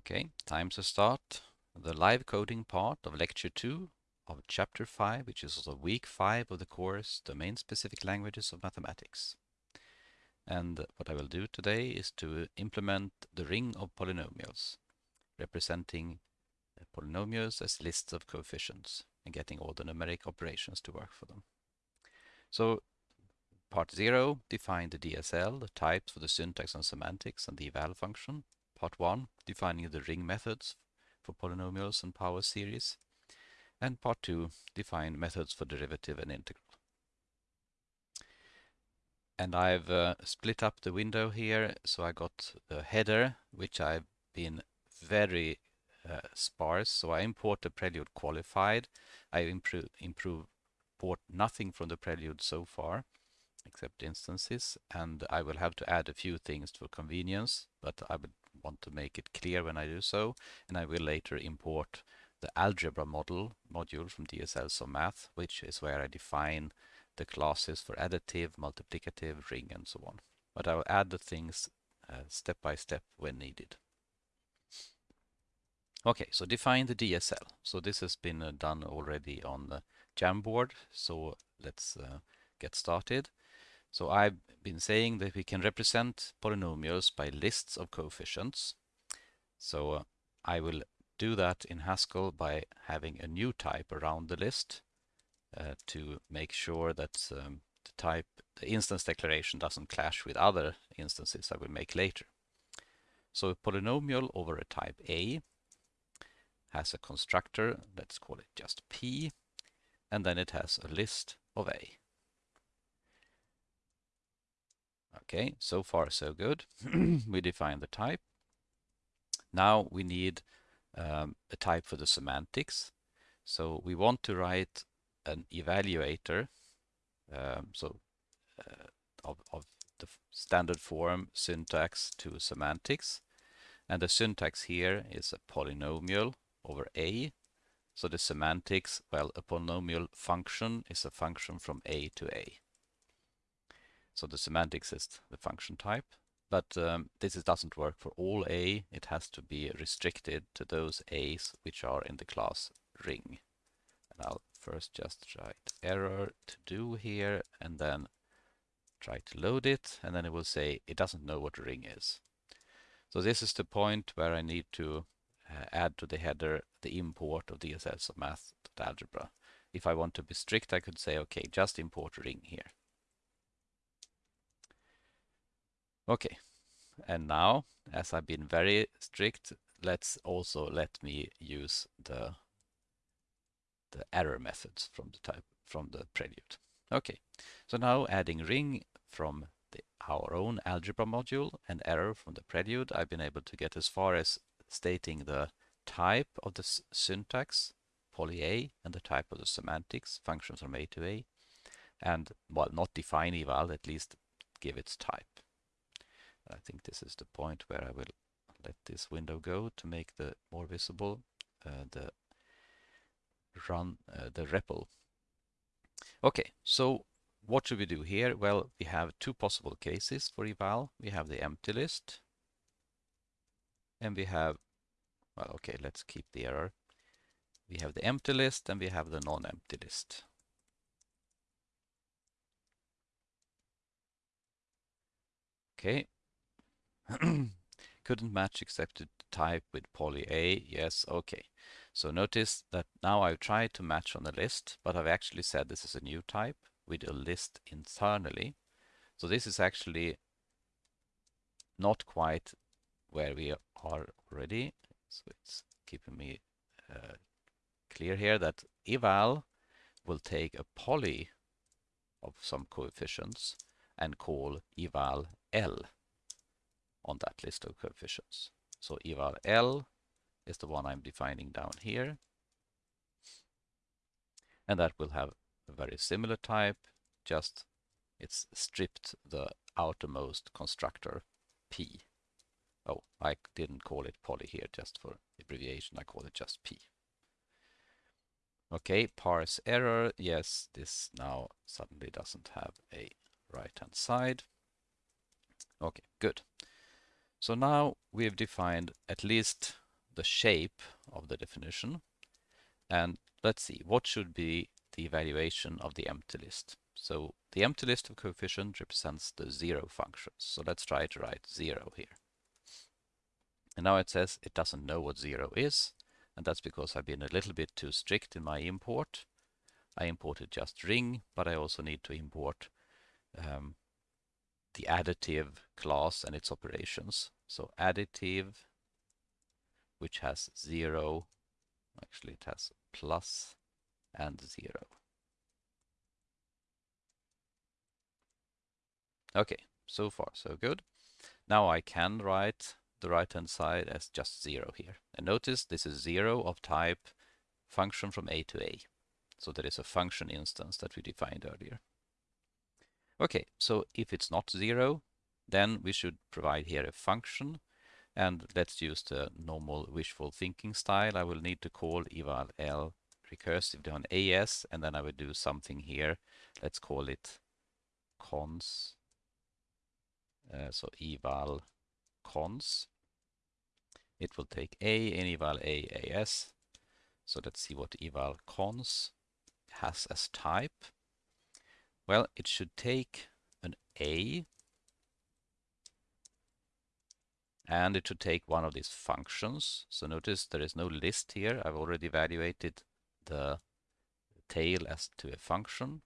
Okay, time to start the live coding part of lecture 2 of chapter 5, which is also week 5 of the course Domain-Specific Languages of Mathematics. And what I will do today is to implement the ring of polynomials, representing polynomials as lists of coefficients and getting all the numeric operations to work for them. So part 0, define the DSL, the types for the syntax and semantics and the eval function. Part 1, defining the ring methods for polynomials and power series. And part 2, define methods for derivative and integral. And I've uh, split up the window here, so I got the header, which I've been very uh, sparse. So I import the prelude qualified. I improve, improve import nothing from the prelude so far except instances and I will have to add a few things for convenience but I would want to make it clear when I do so and I will later import the algebra model module from DSLsofMath which is where I define the classes for additive, multiplicative, ring and so on. But I will add the things uh, step by step when needed. Okay, so define the DSL. So this has been uh, done already on the Jamboard. So let's uh, get started. So I've been saying that we can represent polynomials by lists of coefficients. So uh, I will do that in Haskell by having a new type around the list uh, to make sure that um, the type, the instance declaration doesn't clash with other instances I will make later. So a polynomial over a type A has a constructor, let's call it just P, and then it has a list of A. Okay, so far so good. we define the type. Now we need um, a type for the semantics. So we want to write an evaluator um, so uh, of, of the standard form syntax to semantics. And the syntax here is a polynomial over A. So the semantics, well, a polynomial function is a function from A to A. So the semantics is the function type. But um, this is, doesn't work for all A. It has to be restricted to those A's which are in the class ring. And I'll first just write error to do here and then try to load it and then it will say it doesn't know what ring is. So this is the point where I need to uh, add to the header the import of DSL math.algebra. If I want to be strict, I could say, okay, just import ring here. Okay, and now, as I've been very strict, let's also let me use the the error methods from the type from the prelude. Okay, so now adding ring from the, our own algebra module and error from the prelude, I've been able to get as far as stating the type of the syntax, poly A, and the type of the semantics, functions from A to A, and, well, not define eval, at least give its type. I think this is the point where I will let this window go to make the more visible uh, the run uh, the REPL. Okay, so what should we do here? Well, we have two possible cases for eval. We have the empty list and we have, well, okay, let's keep the error. We have the empty list and we have the non-empty list. Okay. Couldn't match expected type with poly A. Yes, okay. So notice that now I've tried to match on the list, but I've actually said this is a new type with a list internally. So this is actually not quite where we are already. So it's keeping me uh, clear here that eval will take a poly of some coefficients and call eval L on that list of coefficients. So eval L is the one I'm defining down here. And that will have a very similar type, just it's stripped the outermost constructor P. Oh, I didn't call it poly here just for abbreviation. I call it just P. Okay, parse error. Yes, this now suddenly doesn't have a right-hand side. Okay, good. So now we've defined at least the shape of the definition. And let's see, what should be the evaluation of the empty list? So the empty list of coefficient represents the zero functions. So let's try to write zero here. And now it says it doesn't know what zero is. And that's because I've been a little bit too strict in my import. I imported just ring, but I also need to import um, the additive class and its operations. So additive, which has zero, actually it has plus and zero. Okay, so far so good. Now I can write the right hand side as just zero here. And notice this is zero of type function from A to A. So there is a function instance that we defined earlier. Okay, so if it's not zero, then we should provide here a function. And let's use the normal wishful thinking style. I will need to call eval l recursively on AS, and then I will do something here. Let's call it cons. Uh, so eval cons. It will take A and eval A AS. So let's see what eval cons has as type. Well, it should take an A and it should take one of these functions. So notice there is no list here. I've already evaluated the tail as to a function.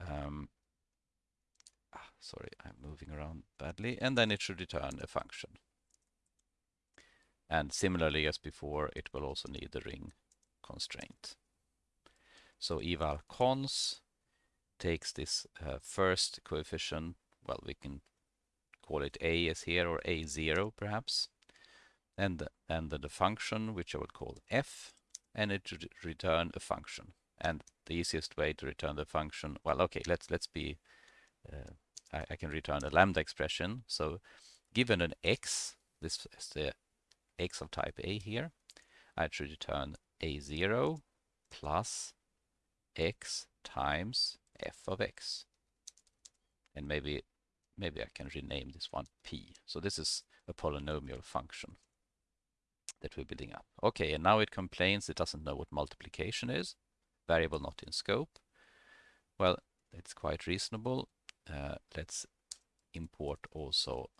Um, ah, sorry, I'm moving around badly. And then it should return a function. And similarly as before, it will also need the ring constraint. So eval cons takes this uh, first coefficient, well, we can call it a as here or a0 perhaps, and, and the function, which I would call f, and it should return a function. And the easiest way to return the function, well, okay, let's let's be, uh, I, I, can return a lambda expression. So given an x, this is the x of type A here, I should return a0 plus x times f of x. And maybe maybe I can rename this one p. So this is a polynomial function that we're building up. Okay, and now it complains it doesn't know what multiplication is. Variable not in scope. Well, it's quite reasonable. Uh, let's import also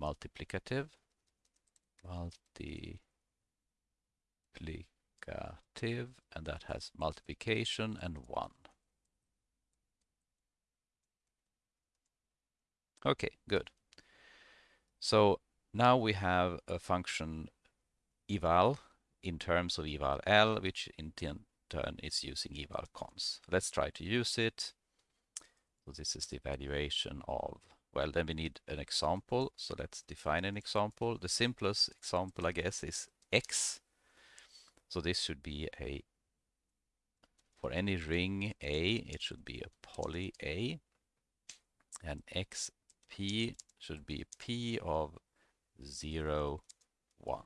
multiplicative. Multiplicative, and that has multiplication and 1. Okay, good. So now we have a function eval in terms of eval l, which in turn is using eval cons. Let's try to use it. So this is the evaluation of, well, then we need an example. So let's define an example. The simplest example, I guess, is x. So this should be a, for any ring A, it should be a poly A. And x p should be p of 0, 1.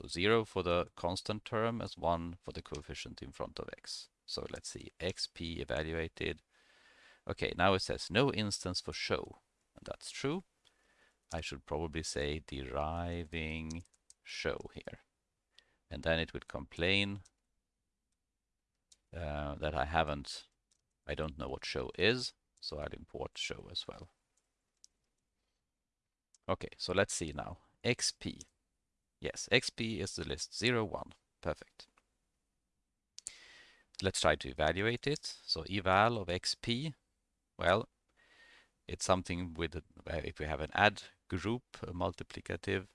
So 0 for the constant term as 1 for the coefficient in front of x. So let's see, xp evaluated. Okay, now it says no instance for show. And that's true. I should probably say deriving show here. And then it would complain uh, that I haven't, I don't know what show is, so I'll import show as well. Okay, so let's see now. XP. Yes, XP is the list 0, 1. Perfect. Let's try to evaluate it. So eval of XP, well, it's something with, uh, if we have an add group, a multiplicative,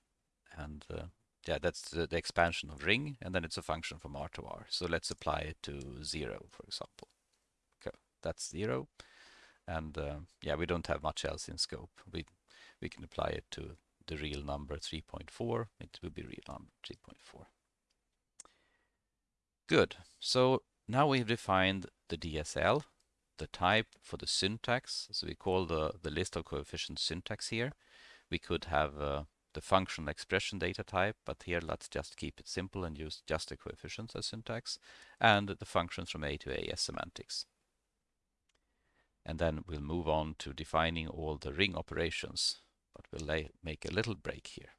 and uh, yeah, that's the, the, expansion of ring, and then it's a function from R to R. So let's apply it to 0, for example. Okay, that's 0. And uh, yeah, we don't have much else in scope. We we can apply it to the real number 3.4. It will be real number 3.4. Good. So now we've defined the DSL, the type for the syntax. So we call the, the list of coefficients syntax here. We could have uh, the functional expression data type, but here let's just keep it simple and use just the coefficients as syntax, and the functions from A to A as semantics. And then we'll move on to defining all the ring operations but we'll make a little break here.